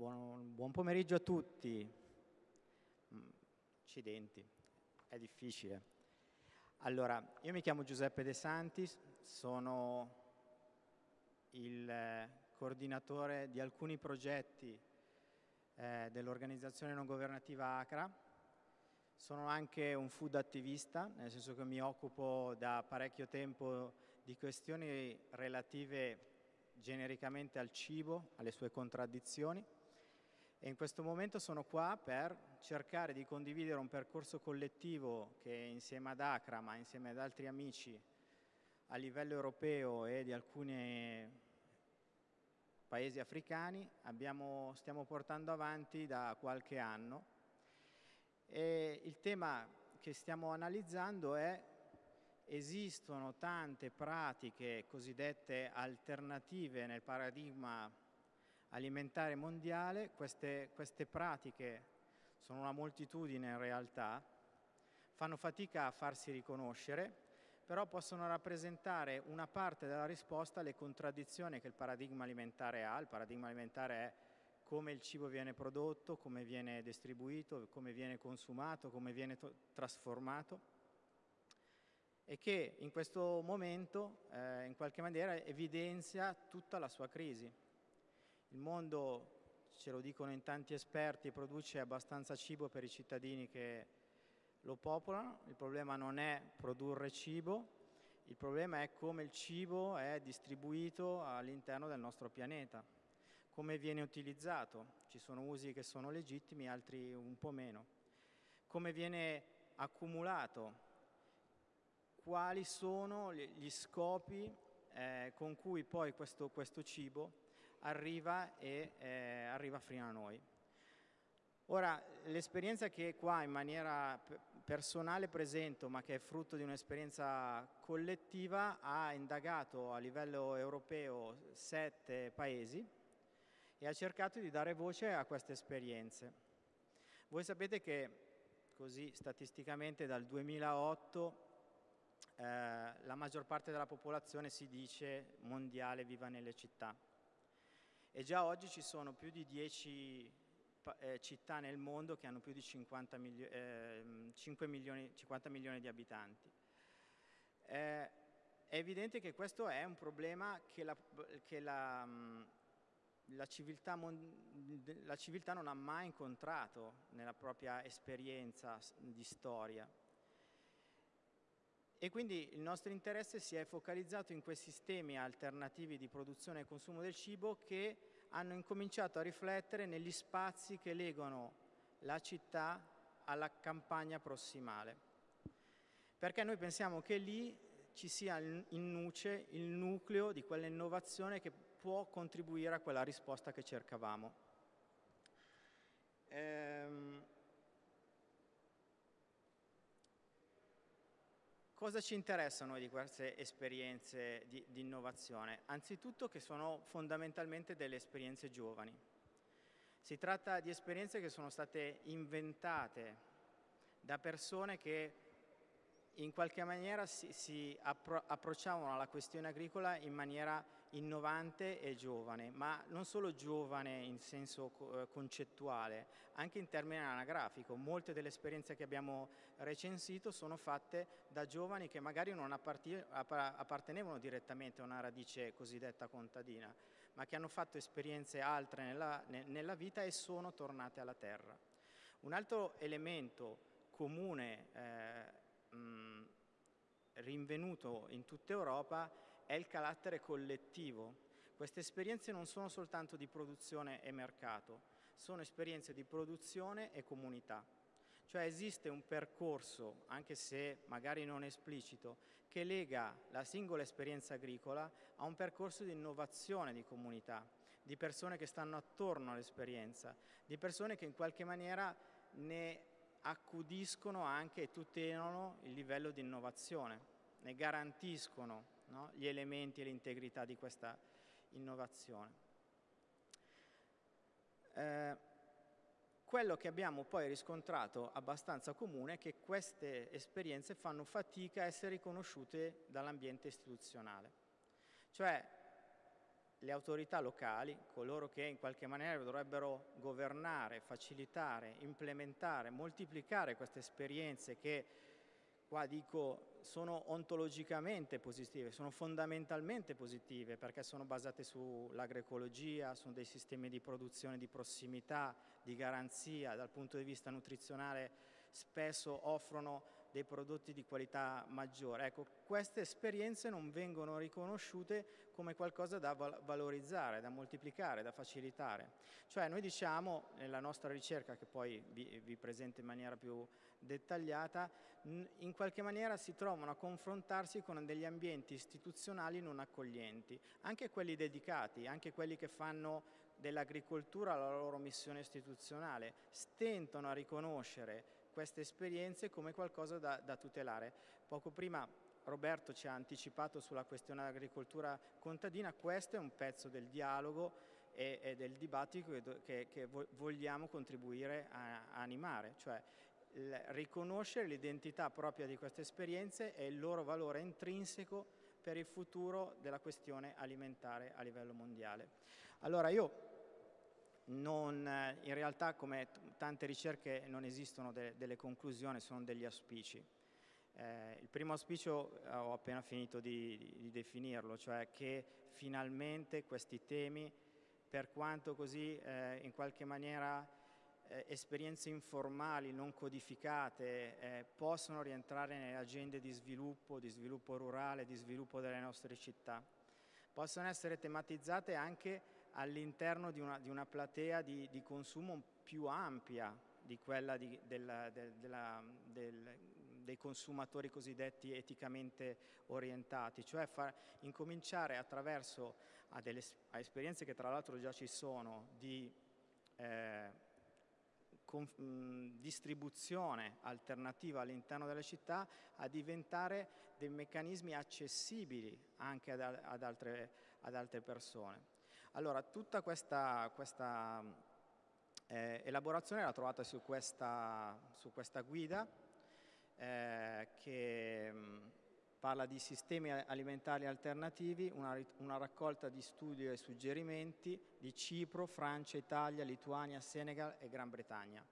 Buon, buon, pomeriggio a tutti. Mm, accidenti, è difficile. Allora, io mi chiamo Giuseppe De Santis, sono il eh, coordinatore di alcuni progetti eh, dell'organizzazione non governativa ACRA. Sono anche un food attivista, nel senso che mi occupo da parecchio tempo di questioni relative genericamente al cibo, alle sue contraddizioni e in questo momento sono qua per cercare di condividere un percorso collettivo che insieme ad Acra, ma insieme ad altri amici a livello europeo e di alcuni paesi africani abbiamo, stiamo portando avanti da qualche anno. E il tema che stiamo analizzando è esistono tante pratiche cosiddette alternative nel paradigma alimentare mondiale, queste, queste pratiche sono una moltitudine in realtà, fanno fatica a farsi riconoscere, però possono rappresentare una parte della risposta alle contraddizioni che il paradigma alimentare ha. Il paradigma alimentare è come il cibo viene prodotto, come viene distribuito, come viene consumato, come viene trasformato e che in questo momento eh, in qualche maniera evidenzia tutta la sua crisi. Il mondo, ce lo dicono in tanti esperti, produce abbastanza cibo per i cittadini che lo popolano, il problema non è produrre cibo, il problema è come il cibo è distribuito all'interno del nostro pianeta, come viene utilizzato, ci sono usi che sono legittimi, altri un po' meno, come viene accumulato, quali sono gli scopi eh, con cui poi questo, questo cibo arriva e eh, arriva fino a noi. Ora, l'esperienza che qua in maniera personale presento, ma che è frutto di un'esperienza collettiva, ha indagato a livello europeo sette paesi e ha cercato di dare voce a queste esperienze. Voi sapete che, così statisticamente, dal 2008 eh, la maggior parte della popolazione si dice mondiale viva nelle città e già oggi ci sono più di 10 eh, città nel mondo che hanno più di 50 milio eh, milioni, 50 milioni di abitanti. Eh, è evidente che questo è un problema che la, che la, la, civiltà, la civiltà non ha mai incontrato nella propria esperienza di storia. E quindi il nostro interesse si è focalizzato in questi sistemi alternativi di produzione e consumo del cibo che hanno incominciato a riflettere negli spazi che legano la città alla campagna prossimale. Perché noi pensiamo che lì ci sia in nuce il nucleo di quell'innovazione che può contribuire a quella risposta che cercavamo. Ehm, Cosa ci interessa a noi di queste esperienze di, di, innovazione? Anzitutto che sono fondamentalmente delle esperienze giovani. Si tratta di esperienze che sono state inventate da persone che in qualche maniera si, si appro approcciavano alla questione agricola in maniera innovante e giovane, ma non solo giovane in senso eh, concettuale, anche in termini anagrafico. Molte delle esperienze che abbiamo recensito sono fatte da giovani che magari non appartenevano direttamente a una radice cosiddetta contadina, ma che hanno fatto esperienze altre nella, nella vita e sono tornate alla terra. Un altro elemento comune eh, mh, rinvenuto in tutta Europa è il carattere collettivo. Queste esperienze non sono soltanto di produzione e mercato, sono esperienze di produzione e comunità. Cioè esiste un percorso, anche se magari non esplicito, che lega la singola esperienza agricola a un percorso di innovazione di comunità, di persone che stanno attorno all'esperienza, di persone che in qualche maniera ne accudiscono anche e tutelano il livello di innovazione, ne garantiscono no, gli elementi e l'integrità di questa innovazione. Eh, quello che abbiamo poi riscontrato abbastanza comune è che queste esperienze fanno fatica a essere riconosciute dall'ambiente istituzionale. Cioè le autorità locali, coloro che in qualche maniera dovrebbero governare, facilitare, implementare, moltiplicare queste esperienze che qua dico sono ontologicamente positive, sono fondamentalmente positive perché sono basate sull'agroecologia, su dei sistemi di produzione di prossimità, di garanzia, dal punto di vista nutrizionale spesso offrono dei prodotti di qualità maggiore. Ecco, queste esperienze non vengono riconosciute come qualcosa da valorizzare, da moltiplicare, da facilitare. Cioè noi diciamo nella nostra ricerca, che poi vi, vi presento in maniera più dettagliata, in qualche maniera si trovano a confrontarsi con degli ambienti istituzionali non accoglienti, anche quelli dedicati, anche quelli che fanno dell'agricoltura la loro missione istituzionale, stentano a riconoscere queste esperienze come qualcosa da, da tutelare. Poco prima Roberto ci ha anticipato sulla questione dell'agricoltura contadina, questo è un pezzo del dialogo e, e del dibattito che, che, che, vogliamo contribuire a, a animare, cioè riconoscere l'identità propria di queste esperienze e il loro valore intrinseco per il futuro della questione alimentare a livello mondiale. Allora io non, in realtà come tante ricerche non esistono de delle conclusioni, sono degli auspici. Eh, il primo auspicio eh, ho appena finito di, di, di, definirlo, cioè che finalmente questi temi, per quanto così eh, in qualche maniera eh, esperienze informali, non codificate, eh, possono rientrare nelle agende di sviluppo, di sviluppo rurale, di sviluppo delle nostre città. Possono essere tematizzate anche all'interno di di una, platea di, di, consumo più ampia di quella di, della, del, della, del, dei consumatori cosiddetti eticamente orientati, cioè far, incominciare attraverso a, delle, a esperienze che tra l'altro già ci sono di eh, con, mh, distribuzione alternativa all'interno delle città a diventare dei meccanismi accessibili anche ad, ad, altre, ad altre persone. Allora, tutta questa, questa eh, elaborazione l'ha trovata su questa, su questa guida eh, che mh, parla di sistemi alimentari alternativi, una, una, raccolta di studi e suggerimenti di Cipro, Francia, Italia, Lituania, Senegal e Gran Bretagna.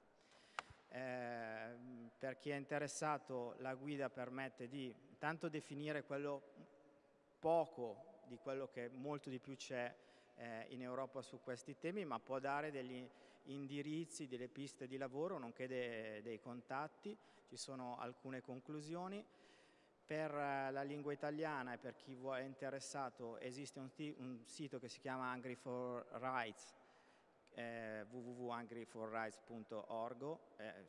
Eh, per chi è interessato la guida permette di intanto definire quello poco di quello che molto di più c'è eh, in Europa su questi temi, ma può dare degli indirizzi, delle piste di lavoro, nonché de, dei contatti. Ci sono alcune conclusioni. Per eh, la lingua italiana e per chi è interessato esiste un, un sito che si chiama Angry for Rights, eh, www.angryforrights.org, eh,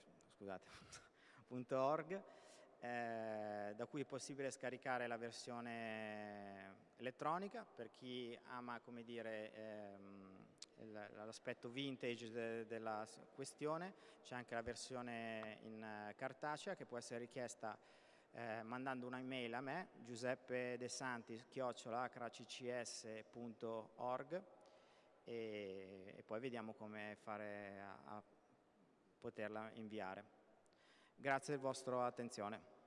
eh, da cui è possibile scaricare la versione elettronica. Per chi ama ehm, l'aspetto vintage de della questione c'è anche la versione in uh, cartacea che può essere richiesta eh, mandando un'email a me giuseppe de santi chiocciolacraccs.org e, e poi vediamo come fare a, a poterla inviare grazie per la vostra attenzione